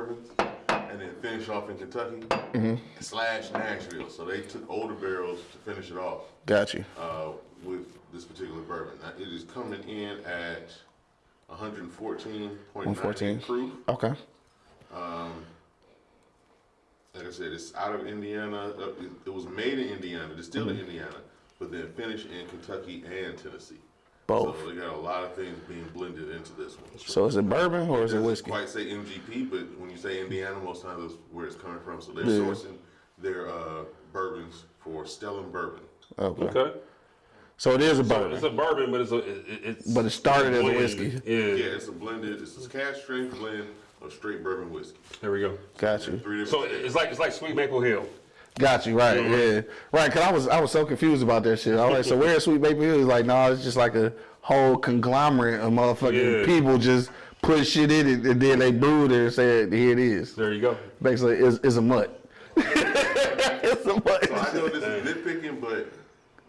bourbons, and then finish off in Kentucky slash Nashville. So they took older barrels to finish it off Got you. uh, with this particular bourbon. Now, it is coming in at 114.9 114. proof. Okay. Like I said, it's out of Indiana. Uh, it, was made in Indiana, distilled Mm-hmm. in Indiana, but then finished in Kentucky and Tennessee. Both. So they got a lot of things being blended into this one. So is it bourbon or is it doesn't whiskey? quite say MGP, but when you say Indiana, most times that's where it's coming from. So they're Yeah. sourcing their uh, bourbons for Stellum Bourbon. Okay. Okay. So it is a So bourbon. it's a bourbon, but it's a it, it's But it started as a whiskey. Yeah. Yeah, it's a blended. It's a cask strength blend of straight bourbon whiskey. There we go. Got you. So it's like it's like Sweet Maple Hill. Got you. Right. Yeah. Right. Cause I was I was so confused about that shit. I was like, so where's Sweet Baby Hill? He's like, no, it's just like a whole conglomerate of motherfucking Yeah. people just put shit in it and then they brewed it and said, here it is. There you go. Basically, it's, it's a mutt. it's a mutt. So I know this is nitpicking, but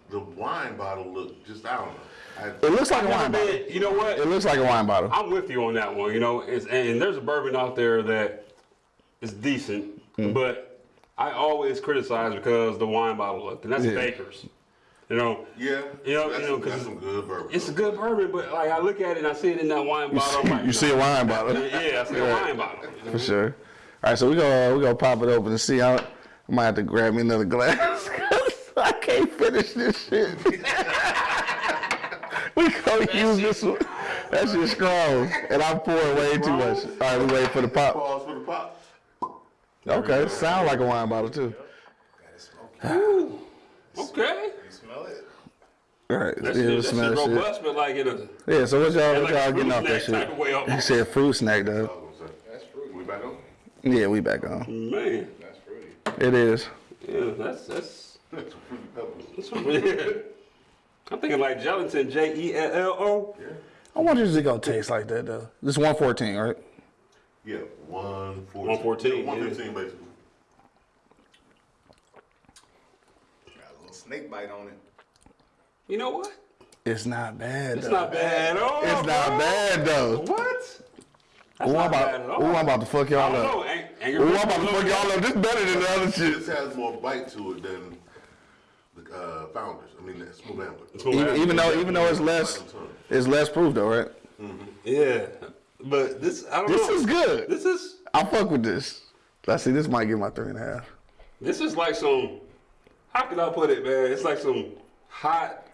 the wine bottle looked just I don't know. I, It looks like a wine bottle. been- you know what? It looks like a wine bottle. I'm with you on that one. You know, it's, and there's a bourbon out there that is decent, Mm. but I always criticize because the wine bottle look, and that's Yeah. Baker's. You know, yeah, You know- that's, you know, some, 'cause that's some good bourbon. it's a good bourbon, but like I look at it and I see it in that wine bottle. I'm like, you see a wine bottle. Yeah, I see a wine bottle. For sure. All right, so we go uh, we gonna pop it open and see. I, I might have to grab me another glass. 'cause I can't finish this shit. we gonna use this one. That's shit's strong, and I'm pouring way too much. All right, we waiting for the pop. Pause for the pop. Okay, sound like a wine bottle too. Okay. You smell it? All right, That yeah, shit, we that smell shit that shit. robust, but like in a uh, Yeah, so what y'all what y'all a getting off that snack type of way shit? almost. He said fruit snack though. I was gonna say. That's fruity. We back on? Yeah, we back on. man. That's fruity. It is. Yeah, that's that's. Some fruity pebbles. that's yeah. I'm thinking like gelatin, J E L L O. I wonder if it gonna taste like that though. This 114, right? Yeah, one fourteen. 114, One yeah. basically. Got a little snake bite on it. You know what? It's not bad. It's though. not bad at all. It's not bad though. What? That's Ooh, not I'm bad at about, all. ooh, I'm about to fuck y'all don't up. know. Ang- Angry Ooh, I'm about to fuck y'all up. This better than the other shit. This has more bite to it than the uh, founders. I mean, that smooth ambler. Even, even though, even though it's less, it's less proof though, right? Yeah, but this I don't know. This know. is good. This is I fuck with this. Let's see. This might get my three and a half. this is like some. How can I put it, man? It's like some hot,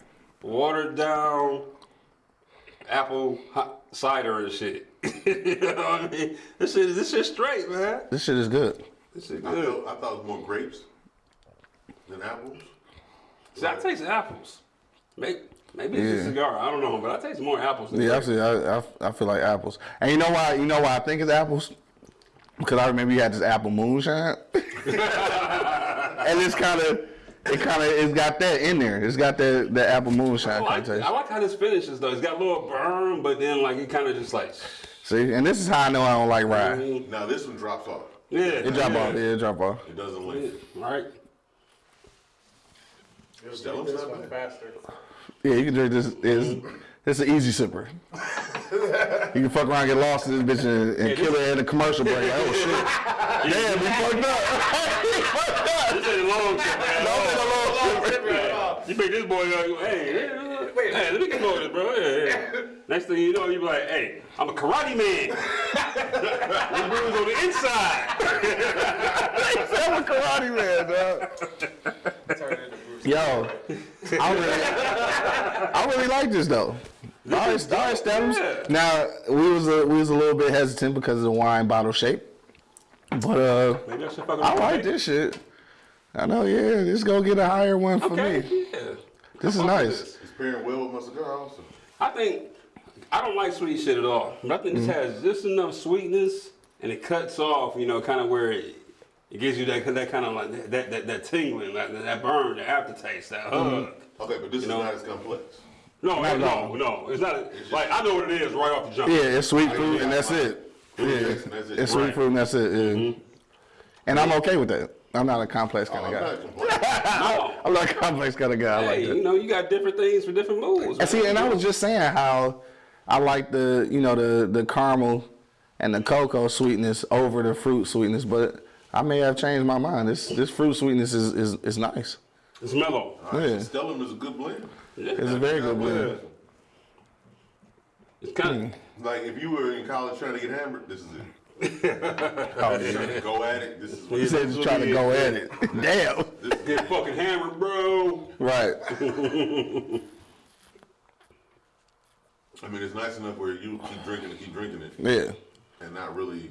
watered down apple hot cider and shit. you know what I mean? This shit, this shit straight, man. This shit is good. This shit I, good. I thought it was more grapes than apples. See, I taste apples. Maybe, maybe it's Yeah. a cigar. I don't know, but I taste more apples. Than Yeah, I, grapes. I, I, I feel like apples. And you know why? You know why I think it's apples? Because I remember you had this apple moonshine, and it's kind of, it kind of, it's got that in there. It's got that the apple I moonshine kind like, of taste. I like how this finishes though. It's got a little burn, but then like it kind of just like, See, and this is how I know I don't like rye. mm, Now this one drops off. yeah, It drop yeah. off. Yeah, it drop off. It doesn't link. Right. Just Tell drink them this faster. Yeah, you can drink this. It's, it's an easy sipper. you can fuck around, get lost in this bitch, and, and kill it in a commercial break. Like, oh shit! Damn, we fucked up. we fucked up. This ain't a long man. That was a long. You pick this boy up, go, hey, hey, wait, hey, let me get more of this, bro. Hey, hey. Next thing you know, you be like, hey, I'm a karate man. this bruise on the inside. I'm a karate man, dog. Turn into Bruce. Yo, I really, I really like this though. All right, all right, Stems. Yeah. Now we was a, we was a little bit hesitant because of the wine bottle shape, but uh, Maybe I I like this shit. I know, yeah, this gonna get a higher one for Okay, me. yeah. This is I fuck with nice. this. It's pairing well with my cigar also. I think I don't like sweet shit at all. But I think Mm-hmm. this has just enough sweetness and it cuts off, you know, kind of where it, it gives you that that kind of like that that, that tingling, that, that burn, the aftertaste, that hug. Mm-hmm. Okay, but this is know- not as complex. No, Not at no, all. no. It's not like I know what it is right off the jump. Yeah, it's sweet fruit and that's it. Yeah, that's it. it's sweet Right. fruit and that's it. Yeah. Mm-hmm. And I'm okay with that. I'm not a complex kind oh, I'm of guy. not. No. I'm not a complex kind of guy. I like Hey, that. you know, you got different things for different moods. And see, and I was just saying how I like the, you know, the the caramel and the cocoa sweetness over the fruit sweetness. But I may have changed my mind. This this fruit sweetness is is, is nice. It's mellow. All right, Yeah. Stellum is a good blend. Yeah. It's a very good Yeah. blend. It's kind of. Mm. Like if you were in college trying to get hammered, this is it. Oh, Trying to go at it, this is what He said he's trying to go at it. Damn. Get fucking hammered, bro. Right. I mean, it's nice enough where you keep drinking and keep drinking it Yeah. and not really,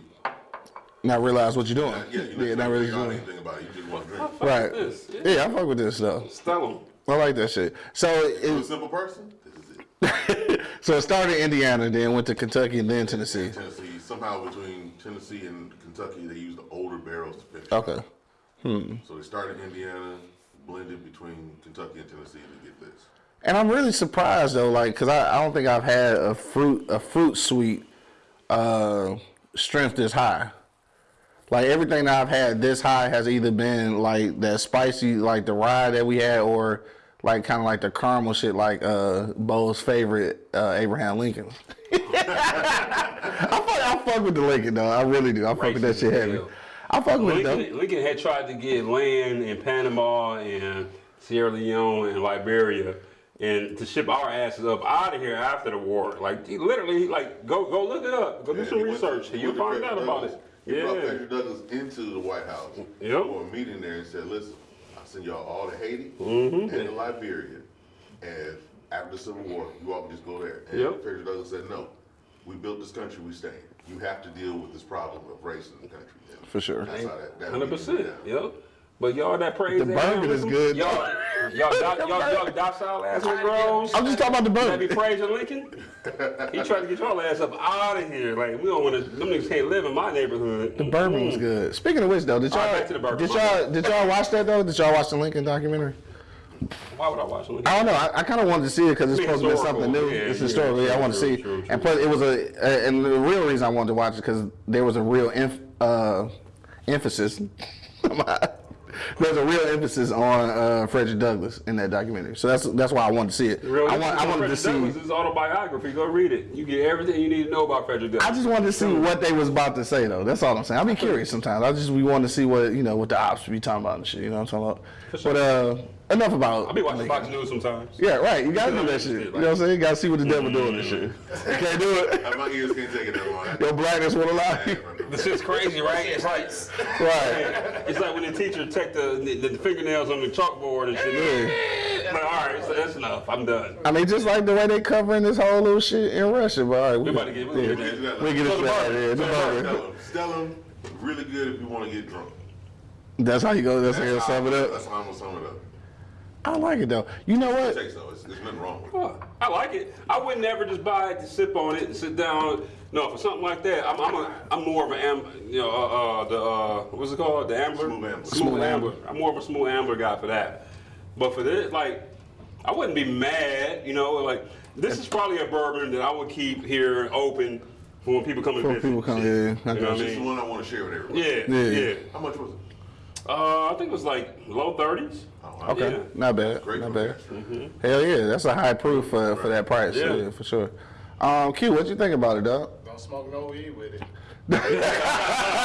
Not realize what you're doing. not, yeah, you're Yeah, not really doing. anything about it. You just want to drink. Right. This. Yeah. Yeah, I fuck with this though. Stellum. I like that shit. So You're a simple person. This is it. so it started in Indiana, then went to Kentucky, and then Tennessee. Tennessee. Somehow between Tennessee and Kentucky, they use the older barrels to finish. Okay. Hmm. So they started in Indiana, blended between Kentucky and Tennessee to get this. And I'm really surprised though, like, cause I, I don't think I've had a fruit a fruit sweet uh, strength this high. Like everything that I've had this high has either been like that spicy, like the rye that we had, or like kind of like the caramel shit, like uh, Bo's favorite uh, Abraham Lincoln. I fuck, I fuck with the Lincoln though. I really do. I fuck with that shit heavy. I fuck with it though. Lincoln, Lincoln had tried to get land in Panama and Sierra Leone and Liberia and to ship our asses up out of here after the war. Like he literally, like go go look it up, go do Yeah, some he went to- research, he and you'll find out about Douglass. it. He brought Yeah, Frederick Douglass into the White House Yep. for a meeting there and said, listen, I send y'all all to Haiti Mm-hmm. and to Liberia. And after the Civil War, you all can just go there. And Yep. Frederick Douglass said, no, we built this country, we staying. You have to deal with this problem of race in the country. And For sure. That's how that, that 100%. Yep. But y'all that praise The burger is good. Y'all, y'all, doc, y'all, y'all docile ass Negroes. I'm just talking about the That be bourbon. praising Lincoln. He tried to get y'all ass up out of here. Like we don't want to. Them niggas can't live in my neighborhood. The bourbon was good. Speaking of which, though, did y'all back to the bourbon. did y'all did y'all watch that though? Did y'all watch the Lincoln documentary? Why would I watch Lincoln? I don't know. I, I kind of wanted to see it because it's It's supposed to be something new. Yeah, it's yeah, historical. Yeah, I want to see. true, And plus, it was a, uh, and the real reason I wanted to watch it because there was a real emph uh, emphasis. There's a real emphasis on uh, Frederick Douglass in that documentary, so that's that's why I wanted to see it. Real I, want, I wanted to see. Douglass' his autobiography. Go read it. You get everything you need to know about Frederick Douglass. I just wanted to see what they was about to say though. That's all I'm saying. I be curious sometimes. I just we want to see what you know what the ops be talking about and shit. You know what I'm talking about? But uh, enough about. It. I be watching Lincoln. Fox News sometimes. Yeah, right. You gotta do that shit. shit, You know what I'm saying? You gotta see what the devil doing and shit. You can't do it. My ears can't take it that long. Your blackness will allow you. This shit's crazy, right? It's like Right. it's like when the teacher take the, the, the fingernails on the chalkboard and shit. Like, all right, so that's enough. I'm done. I mean, just like the way they covering this whole little shit in Russia. But all right, We we, about to get. We yeah, gonna get that. we get So it the right bourbon. there. The So the bourbon. Stellum, Stellum, really good if you want to get drunk. That's how you go. That's how you That's sum it up. That's how I'm gonna sum it up. I like it though. You know It what? takes though. It's, there's nothing wrong with it. Well, I like it. I would never just buy it to sip on it and sit down. No, for something like that, I'm I'm, a, I'm more of an am, you know, uh, uh, the uh, what's it called, the ambler. Smooth ambler. Smooth, Smooth ambler. ambler. I'm more of a smooth ambler guy for that. But for this, like, I wouldn't be mad. You know, like this is probably a bourbon that I would keep here open for when people come and Before visit. people come in, I You know got what I This is the one I want to share with everyone. Yeah, Yeah. yeah. How much was it? Uh, I think it was like low 30s. Oh, wow. Okay, Yeah. not bad, Great not for bad. cash. Hell yeah, that's a high proof for, for that price. Yeah. Yeah. for sure. Um, Q, what you think about it, dog? Don't smoke no weed with it.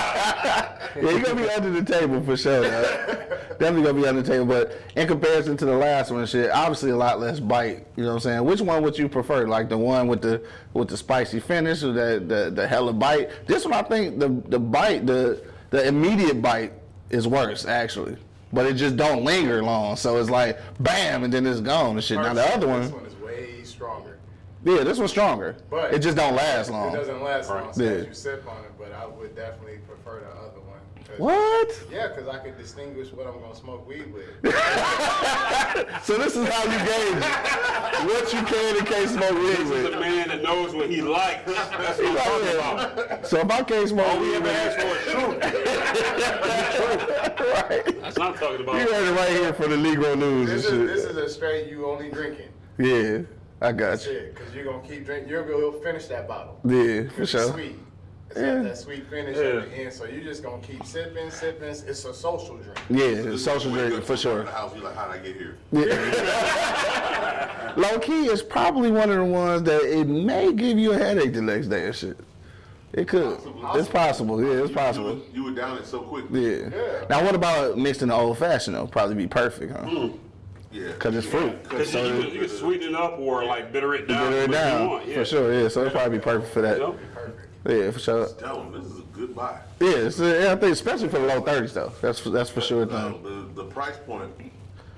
Yeah, you're gonna be under the table for sure. dog. Definitely gonna be under the table, but in comparison to the last one, shit, obviously a lot less bite. You know what I'm saying? Which one would you prefer? Like the one with the with the spicy finish or the the, the hella bite? This one, I think the the bite, the the immediate bite is worse actually, but it just don't linger long. So it's like bam, and then it's gone and shit. Now the other one, This one, is way stronger. yeah, this one's stronger, But it just don't last long. It doesn't last long, so Yeah. as you sip on it, but I would definitely prefer the other. 'Cause- What? Yeah, because I could distinguish what I'm gonna smoke weed with. So this is how you gauge what you can and can't smoke weed This is a man that knows what he likes. That's what I'm talking about. So if I can't smoke All we ever with asked for is truth. right. That's what I'm talking about. You heard it right here for the Negro News and This is this is a straight you only drinking. Yeah, I got you. Shit, because you're gonna keep drinking. You're gonna finish that bottle. Yeah, for sure. sweet. It's Yeah. got that sweet finish Yeah. at the end, so you're just gonna keep sipping, sipping. It's a social drink. Yeah, This is social drink you for to sure. The house, you're like, how'd I get here? Yeah. Low key is probably one of the ones that it may give you a headache the next day and shit. It could. It's possible. Yeah, it's possible. would, you were down it so quick. Yeah. Yeah. Now, what about mixed in the old fashioned though? Probably be perfect, huh? Mm. Yeah. Cause it's fruit. Because you, you, can- you can sweeten it up or like bitter it down. Bitter it which you down want, yeah. for sure. Yeah, so it'd probably be perfect for that. Yep. Yeah, for sure. Tell them this is a good buy. Yeah, it's, uh, yeah, I think especially for the low thirties though. That's that's for sure. a Uh, the, the price point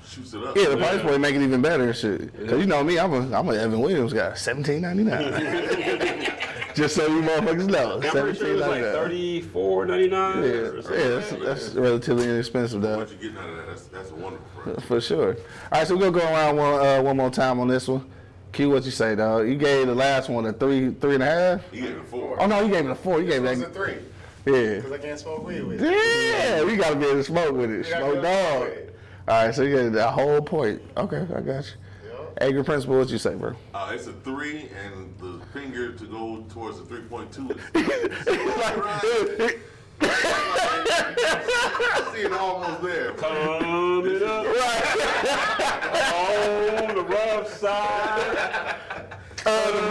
shoots it up. Yeah, the price point make it even better and shit. Cause you know me, I'm a I'm a Evan Williams guy. Seventeen ninety nine. Just so you motherfuckers know, I'm pretty sure it was like thirty-four ninety-nine. Yeah, or yeah, something. that's, that's relatively inexpensive though. What you getting out of that? That's, that's a wonderful price. For sure. All right, so we're gonna go around one uh, one more time on this one. Q, what you say, dog? You gave the last one a three, three and a half. You get it a four. Oh no, you gave it a four. You gave It was a a three, yeah. because I can't smoke weed with it. Yeah, we gotta be able to smoke with it. Smoke be able to dog. it. All right, so you get the whole point. Okay, I got you. Yup. Angry principal, what you say, bro? Uh, it's a three, and the finger to go towards the three point two. I see it almost there. Coming up Right. on the rough side. Oh, the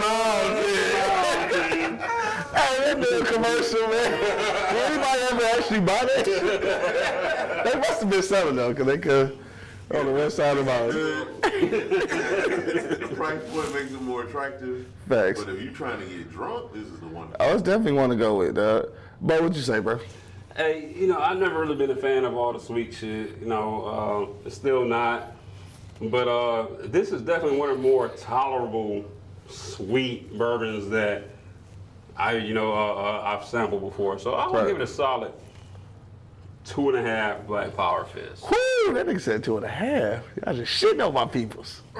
mountain. Hey, that dude commercial, man. Did anybody ever actually buy that shit? They must have been selling though, cause they could on the west side of the mountain. the price point makes it more attractive. Facts. But if you're trying to get drunk, this is the one. I was definitely want to go with that. But what'd you say, bro? Hey, you know, I've never really been a fan of all the sweet shit. You know, uh, still not. But uh, this is definitely one of the more tolerable sweet bourbons that I, you know, uh, uh, I've sampled before. So I'm gonna Right. give it a solid two and a half Black Power Fist. Whoo, that nigga said two and a half. I just shitting on my peoples.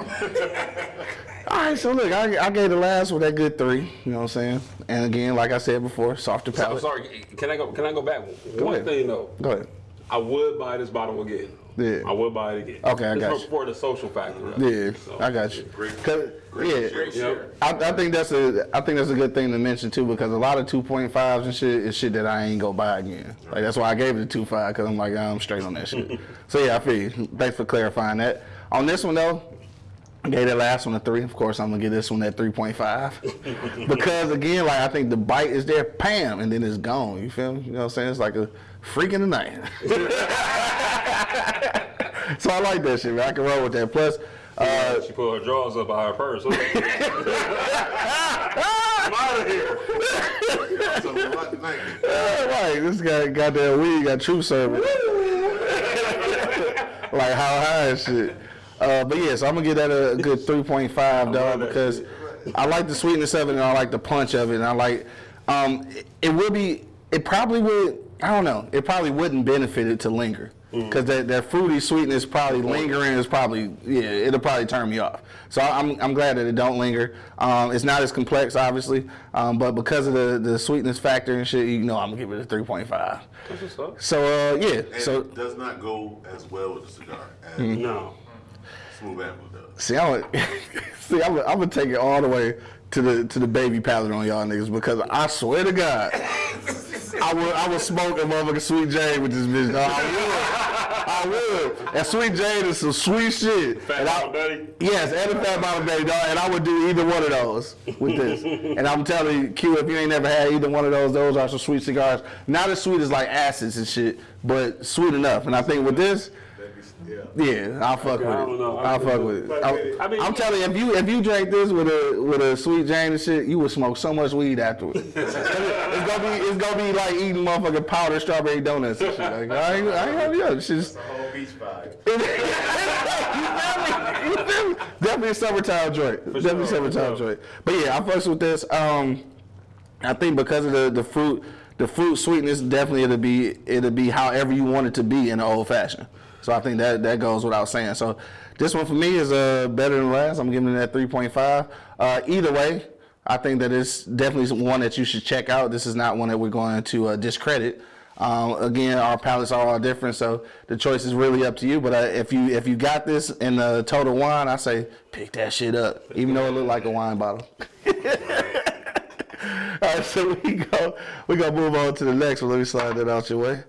All right, so look, I, I gave the last one that good three. You know what I'm saying? And again, like I said before, softer So, palate. sorry, can I go? Can I go back? Go One ahead. thing though, Go ahead. I would buy this bottle again. Yeah. I will buy it again. Okay, I got for, you. for the social factor. of. Yeah, So, I got you. Great. 'Cause- Great yeah, share. Yep. I, I think that's a I think that's a good thing to mention too because a lot of 2.5s and shit is shit that I ain't go buy again. Like that's why I gave it a 2.5 because I'm like I'm straight on that shit. so yeah, I feel you. Thanks for clarifying that. On this one though, I gave that last one a three. Of course, I'm gonna give this one at 3.5 because again, like I think the bite is there, pam, and then it's gone. You feel me? You know what I'm saying? It's like a freak in the night. so I like that shit, man. I can roll with that. Plus. Uh, she put her drawers up by her purse. I'm out of here. Something about tonight. Yeah, right. This guy got that weed, got true service. like how high and shit. Uh, but yeah, so I'm gonna give that a good 3.5, dog, because shit. I like the sweetness of it and I like the punch of it, and I like. Um, it, it would be. It probably would. I don't know. It probably wouldn't benefit it to linger. Mm. Because that, that fruity sweetness probably lingering is probably yeah it'll probably turn me off. So I'm, I'm glad that it don't linger. Um, it's not as complex obviously, um, but because of the, the sweetness factor and shit, you know I'm gonna give it a 3.5. That's what's up. So uh, yeah, And so it does not go as well with the cigar as No. Smooth Ambler does. see I'm gonna, see I'm, I'm gonna take it all the way to the to the baby palate on y'all niggas because I swear to God. I would I would smoke a motherfucking Sweet Jane with this bitch. dog. I would. I would. And Sweet Jane is some sweet shit. Fat and I, Betty? Yes, and a Fat Mama Betty, dog. And I would do either one of those with this. and I'm telling you, Q, if you ain't never had either one of those, those are some sweet cigars. Not as sweet as like acids and shit, but sweet enough. And I think with this, Yeah. yeah, I'll fuck with I don't it. know. I I'll fuck with it. Fuck I'm, with it. I mean, I'm telling you, if you if you drank this with a with a sweet Jane and shit, you would smoke so much weed afterwards. it's gonna be it's gonna be like eating motherfucking powdered strawberry donuts and shit. Like I ain't I ain't having you. It's just The whole beach vibe. you feel me? You? Definitely a summertime joint. Definitely a sure, summertime sure. joint. But yeah, I fucks with this. Um, I think because of the the fruit, the fruit sweetness, definitely it'll be it'll be however you want it to be in the old fashioned. So I think that that goes without saying. So this one for me is uh better than last. I'm giving it that 3.5. Uh, either way, I think that it's definitely one that you should check out. This is not one that we're going to uh, discredit. Um, again, our palates are all different, so the choice is really up to you. But uh, if you if you got this in the total wine, I say pick that shit up, even though it looked like a wine bottle. All right, so we go we gonna move on to the next one. Let me slide that out your way.